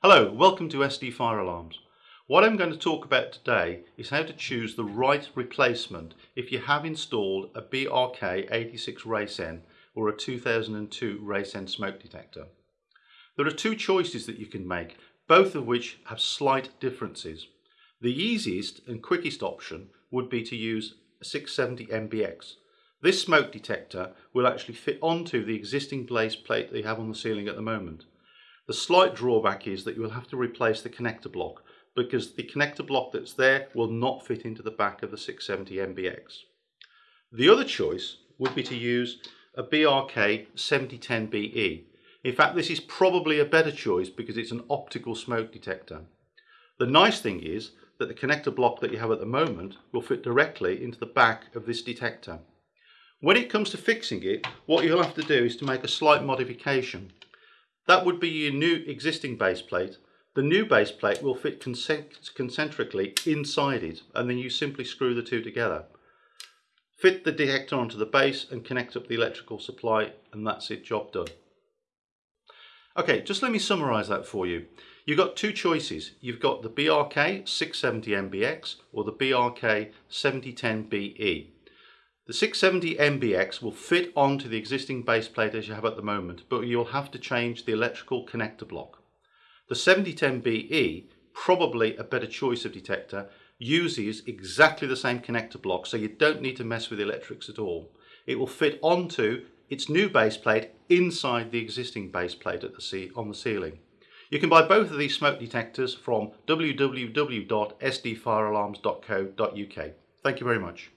Hello, welcome to SD Fire Alarms. What I'm going to talk about today is how to choose the right replacement if you have installed a BRK 86 Racen or a 2002 Racen smoke detector. There are two choices that you can make, both of which have slight differences. The easiest and quickest option would be to use a 670 MBX. This smoke detector will actually fit onto the existing base plate that you have on the ceiling at the moment. The slight drawback is that you will have to replace the connector block because the connector block that's there will not fit into the back of the 670 MBX. The other choice would be to use a BRK 7010BE. In fact, this is probably a better choice because it's an optical smoke detector. The nice thing is that the connector block that you have at the moment will fit directly into the back of this detector. When it comes to fixing it, what you'll have to do is to make a slight modification. That would be your new existing base plate. The new base plate will fit concentrically inside it and then you simply screw the two together. Fit the detector onto the base and connect up the electrical supply and that's it, job done. Okay, just let me summarise that for you. You've got two choices. You've got the BRK 670MBX or the BRK 7010BE. The 670 MBX will fit onto the existing base plate as you have at the moment, but you'll have to change the electrical connector block. The 7010BE, probably a better choice of detector, uses exactly the same connector block, so you don't need to mess with electrics at all. It will fit onto its new base plate inside the existing base plate at the on the ceiling. You can buy both of these smoke detectors from www.sdfirealarms.co.uk. Thank you very much.